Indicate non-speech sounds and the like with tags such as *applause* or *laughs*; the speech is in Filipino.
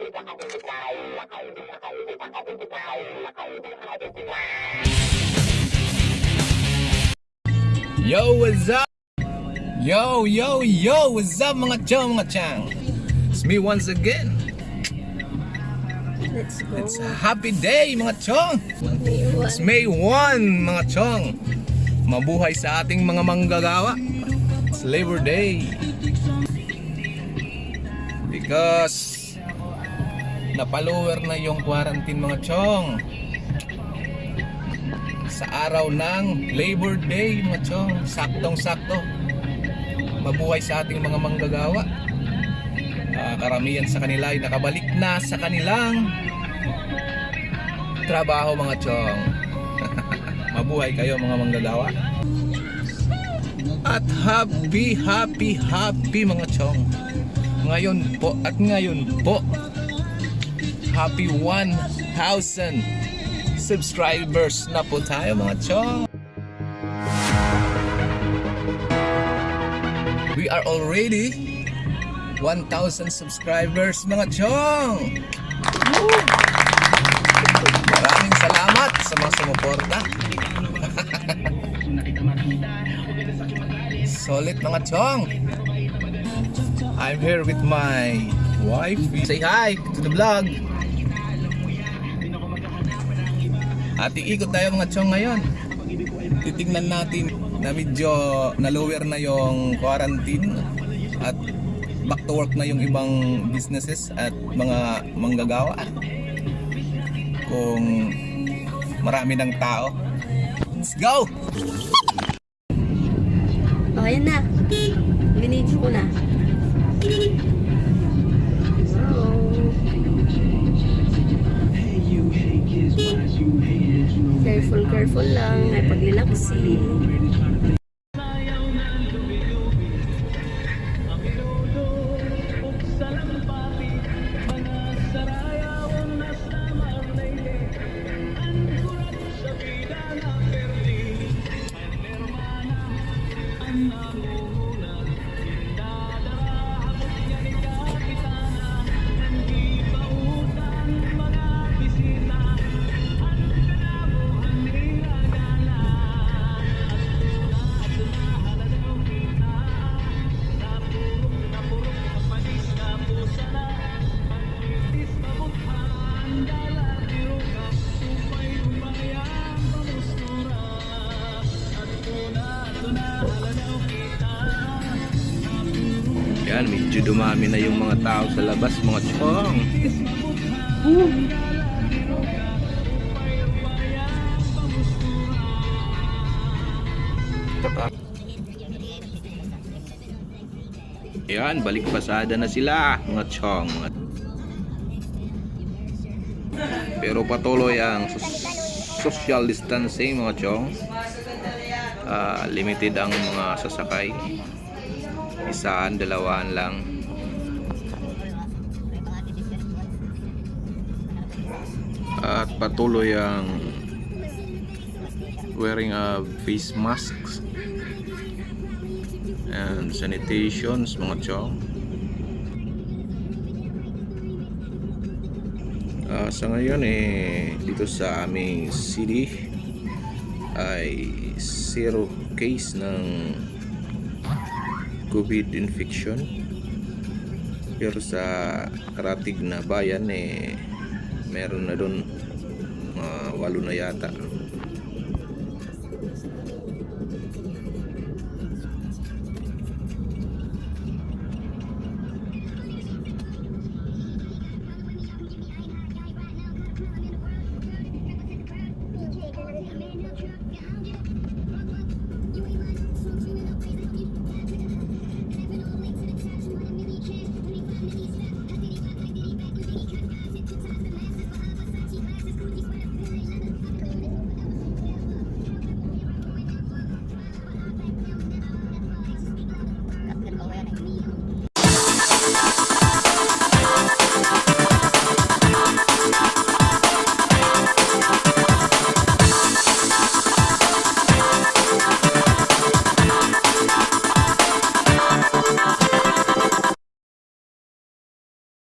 Yo, what's up? Yo, yo, yo, what's up mga chong, mga chang? It's me once again. Let's go. It's a happy day mga chong. It's May 1 mga chong. Mabuhay sa ating mga manggagawa. It's Labor Day. Because napalower na yung quarantine mga chong. Sa araw ng Labor Day mga chong. Saktong sakto. Mabuhay sa ating mga manggagawa. Ah, karamihan sa kanila ay nakabalik na sa kanilang trabaho mga chong. *laughs* Mabuhay kayo mga manggagawa. At happy, happy, happy mga chong. Ngayon po at ngayon po happy 1,000 subscribers na po tayo mga chong. We are already 1,000 subscribers mga chong. Maraming salamat sa mga sumuporta. *laughs* Solid mga chong. I'm here with my wife. Say hi to the vlog. At iikot tayo mga chong ngayon. Titingnan natin na medyo na-lower na yung quarantine at back to work na yung ibang businesses at mga manggagawa kung marami ng tao. Let's go! Oh, ayan na. Binidyo ko na. Careful lang. May paglilaksi. Medyo dumami na yung mga tao sa labas, mga chong. Yan, balik pasada na sila, mga chong. Pero patuloy ang social distancing, mga chong. Ah, limited ang mga sasakay isaan, dalawaan lang. At patuloy ang wearing a face masks and sanitations mga chong. Ah, sa ngayon eh dito sa aming city ay zero case ng COVID infection pero sa karatig na bayan eh meron na doon mga walo na yata